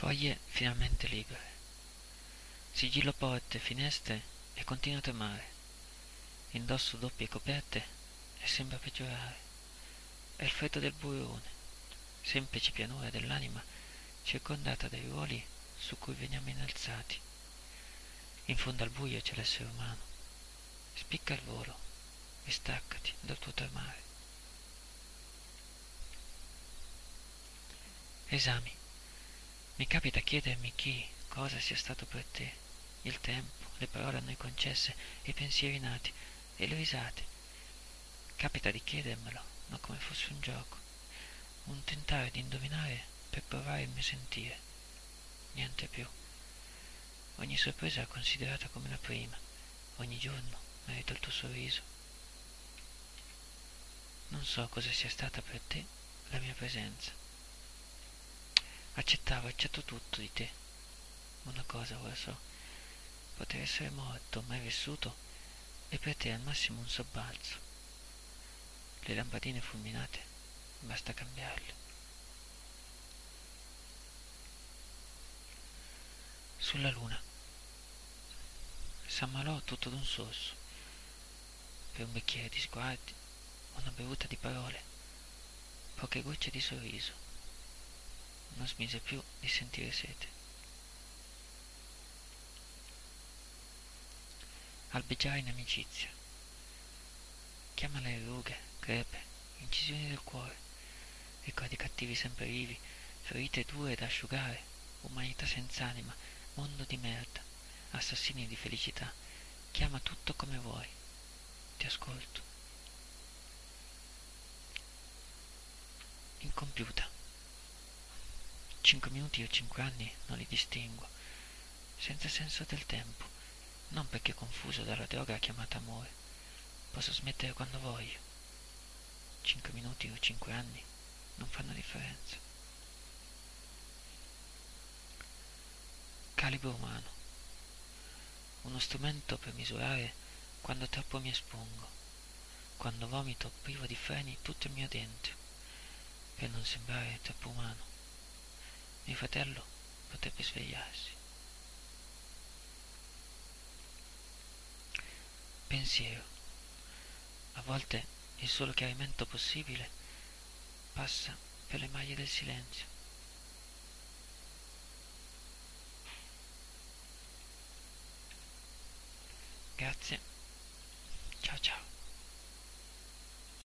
Foglie finalmente libere. Sigillo porte, finestre e continua a tremare. Indosso doppie coperte e sembra peggiorare. È il freddo del burrone, semplice pianura dell'anima circondata dai ruoli su cui veniamo innalzati. In fondo al buio c'è l'essere umano. Spicca il volo e staccati dal tuo tremare. Esami. Mi capita chiedermi chi, cosa sia stato per te, il tempo, le parole a noi concesse, i pensieri nati e le risate. Capita di chiedermelo, ma come fosse un gioco, un tentare di indovinare per provare il mio sentire. Niente più. Ogni sorpresa è considerata come la prima, ogni giorno merita il tuo sorriso. Non so cosa sia stata per te la mia presenza Accettavo, accetto tutto di te. Una cosa ora so, poter essere morto, mai vissuto, e per te al massimo un sobbalzo. Le lampadine fulminate, basta cambiarle. Sulla luna. S'ammalò tutto d'un sorso, per un bicchiere di sguardi, una bevuta di parole, poche gocce di sorriso non smise più di sentire sete. Albeggiare in amicizia. Chiama le rughe, crepe, incisioni del cuore, ricordi cattivi sempre vivi, ferite dure da asciugare, umanità senza anima, mondo di merda, assassini di felicità. Chiama tutto come vuoi. Ti ascolto. Incompiuta. Cinque minuti o cinque anni non li distingo, senza senso del tempo, non perché confuso dalla droga chiamata amore. Posso smettere quando voglio. Cinque minuti o cinque anni non fanno differenza. Calibro umano. Uno strumento per misurare quando troppo mi espongo, quando vomito privo di freni tutto il mio dentro, per non sembrare troppo umano. Mio fratello potrebbe svegliarsi. Pensiero. A volte il solo chiarimento possibile passa per le maglie del silenzio. Grazie. Ciao ciao.